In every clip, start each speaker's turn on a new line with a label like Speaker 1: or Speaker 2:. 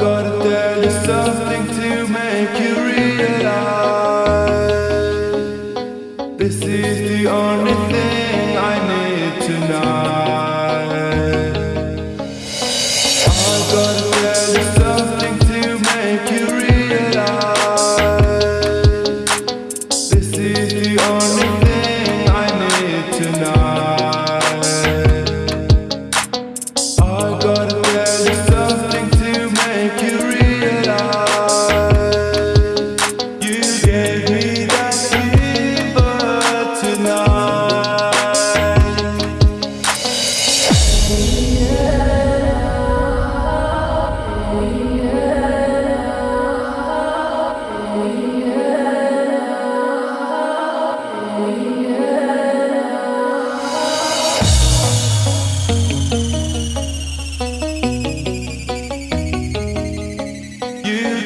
Speaker 1: gotta tell you something to make you realize. This is the only thing I need tonight. I gotta tell you something to make you realize. This is the only thing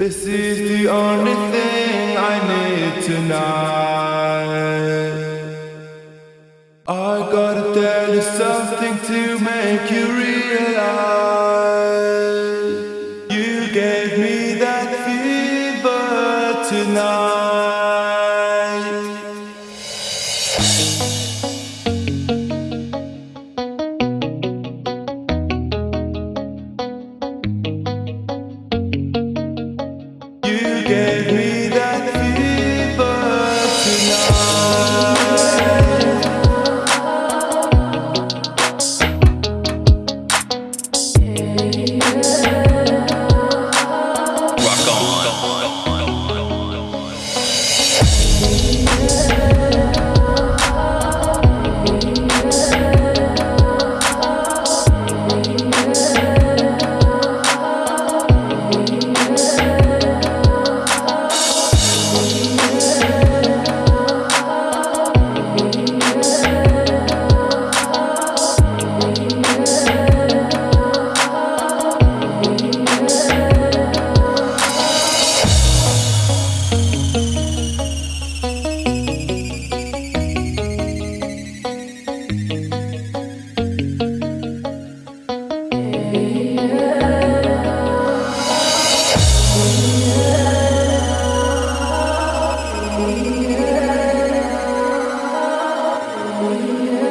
Speaker 1: This is the only thing I need tonight. I gotta tell you something to make you
Speaker 2: Hallelujah.